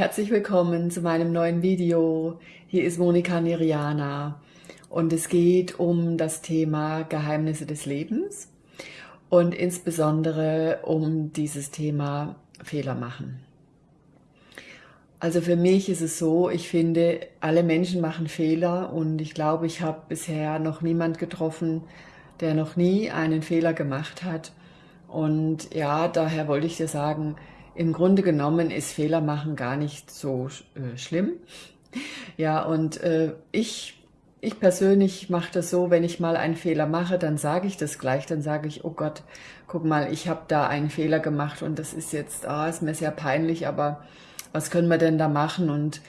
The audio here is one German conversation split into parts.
herzlich willkommen zu meinem neuen Video. Hier ist Monika Niriana und es geht um das Thema Geheimnisse des Lebens und insbesondere um dieses Thema Fehler machen. Also für mich ist es so, ich finde, alle Menschen machen Fehler und ich glaube, ich habe bisher noch niemand getroffen, der noch nie einen Fehler gemacht hat. Und ja, daher wollte ich dir sagen, im Grunde genommen ist Fehler machen gar nicht so äh, schlimm. Ja, und äh, ich, ich persönlich mache das so, wenn ich mal einen Fehler mache, dann sage ich das gleich, dann sage ich, oh Gott, guck mal, ich habe da einen Fehler gemacht und das ist jetzt, ah, ist mir sehr peinlich, aber was können wir denn da machen? Und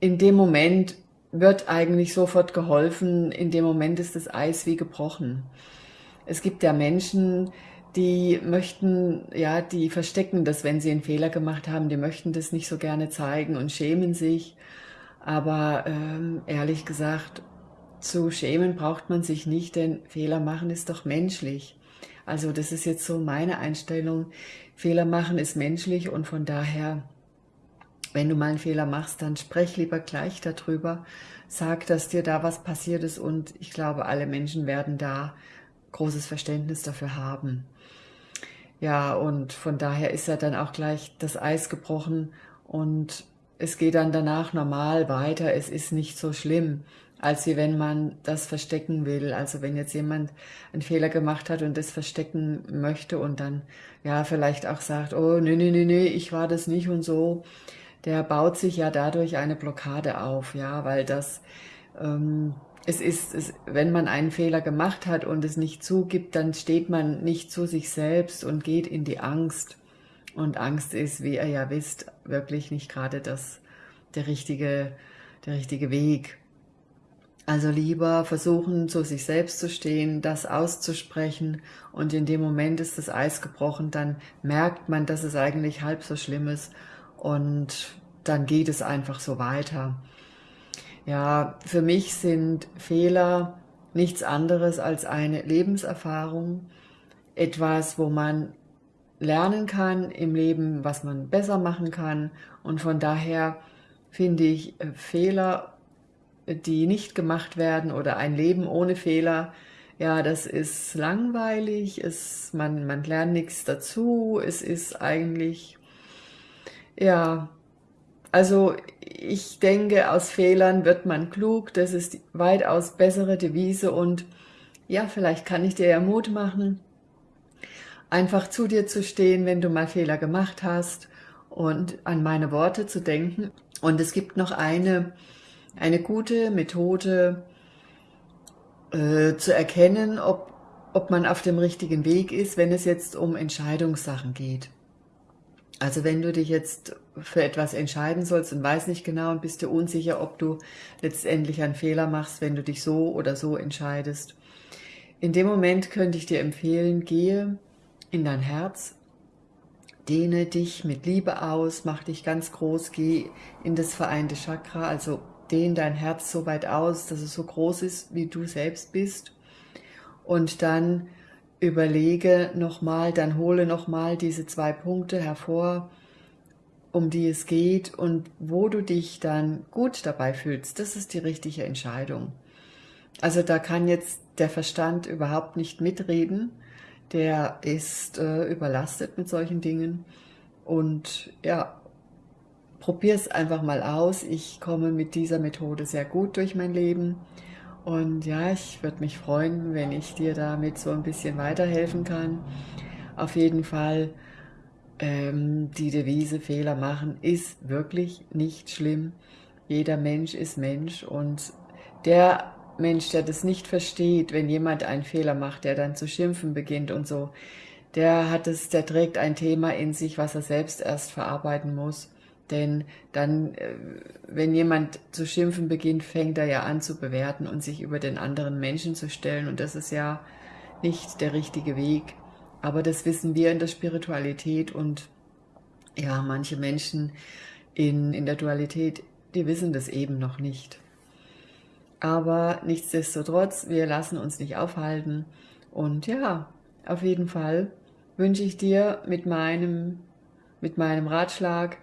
in dem Moment wird eigentlich sofort geholfen, in dem Moment ist das Eis wie gebrochen. Es gibt ja Menschen, die möchten, ja, die verstecken das, wenn sie einen Fehler gemacht haben, die möchten das nicht so gerne zeigen und schämen sich. Aber ähm, ehrlich gesagt, zu schämen braucht man sich nicht, denn Fehler machen ist doch menschlich. Also das ist jetzt so meine Einstellung. Fehler machen ist menschlich und von daher, wenn du mal einen Fehler machst, dann sprech lieber gleich darüber. Sag, dass dir da was passiert ist und ich glaube, alle Menschen werden da großes Verständnis dafür haben. Ja, und von daher ist ja dann auch gleich das Eis gebrochen und es geht dann danach normal weiter. Es ist nicht so schlimm, als wie wenn man das verstecken will. Also wenn jetzt jemand einen Fehler gemacht hat und das verstecken möchte und dann ja vielleicht auch sagt, oh nee, nee, nee, nee, ich war das nicht und so, der baut sich ja dadurch eine Blockade auf, ja, weil das ähm, es ist, es, wenn man einen Fehler gemacht hat und es nicht zugibt, dann steht man nicht zu sich selbst und geht in die Angst. Und Angst ist, wie ihr ja wisst, wirklich nicht gerade das, der, richtige, der richtige Weg. Also lieber versuchen, zu sich selbst zu stehen, das auszusprechen und in dem Moment ist das Eis gebrochen, dann merkt man, dass es eigentlich halb so schlimm ist und dann geht es einfach so weiter. Ja, für mich sind Fehler nichts anderes als eine Lebenserfahrung, etwas, wo man lernen kann im Leben, was man besser machen kann. Und von daher finde ich äh, Fehler, die nicht gemacht werden oder ein Leben ohne Fehler, ja, das ist langweilig, es, man, man lernt nichts dazu, es ist eigentlich, ja, also ich denke, aus Fehlern wird man klug, das ist die weitaus bessere Devise und ja, vielleicht kann ich dir ja Mut machen, einfach zu dir zu stehen, wenn du mal Fehler gemacht hast und an meine Worte zu denken. Und es gibt noch eine, eine gute Methode äh, zu erkennen, ob, ob man auf dem richtigen Weg ist, wenn es jetzt um Entscheidungssachen geht. Also wenn du dich jetzt für etwas entscheiden sollst und weißt nicht genau und bist dir unsicher, ob du letztendlich einen Fehler machst, wenn du dich so oder so entscheidest. In dem Moment könnte ich dir empfehlen, gehe in dein Herz, dehne dich mit Liebe aus, mach dich ganz groß, geh in das vereinte Chakra, also dehne dein Herz so weit aus, dass es so groß ist, wie du selbst bist. Und dann überlege nochmal, dann hole nochmal diese zwei Punkte hervor, um die es geht und wo du dich dann gut dabei fühlst. Das ist die richtige Entscheidung. Also da kann jetzt der Verstand überhaupt nicht mitreden. Der ist äh, überlastet mit solchen Dingen. Und ja, probier es einfach mal aus. Ich komme mit dieser Methode sehr gut durch mein Leben. Und ja, ich würde mich freuen, wenn ich dir damit so ein bisschen weiterhelfen kann. Auf jeden Fall, ähm, die Devise Fehler machen ist wirklich nicht schlimm. Jeder Mensch ist Mensch und der Mensch, der das nicht versteht, wenn jemand einen Fehler macht, der dann zu schimpfen beginnt und so, der hat es, der trägt ein Thema in sich, was er selbst erst verarbeiten muss. Denn dann, äh, wenn jemand zu schimpfen beginnt, fängt er ja an zu bewerten und sich über den anderen Menschen zu stellen. Und das ist ja nicht der richtige Weg. Aber das wissen wir in der Spiritualität und ja, manche Menschen in, in der Dualität, die wissen das eben noch nicht. Aber nichtsdestotrotz, wir lassen uns nicht aufhalten. Und ja, auf jeden Fall wünsche ich dir mit meinem, mit meinem Ratschlag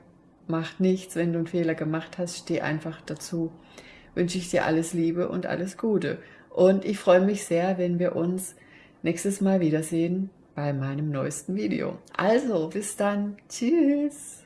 macht nichts, wenn du einen Fehler gemacht hast, steh einfach dazu. Wünsche ich dir alles Liebe und alles Gute. Und ich freue mich sehr, wenn wir uns nächstes Mal wiedersehen bei meinem neuesten Video. Also, bis dann. Tschüss.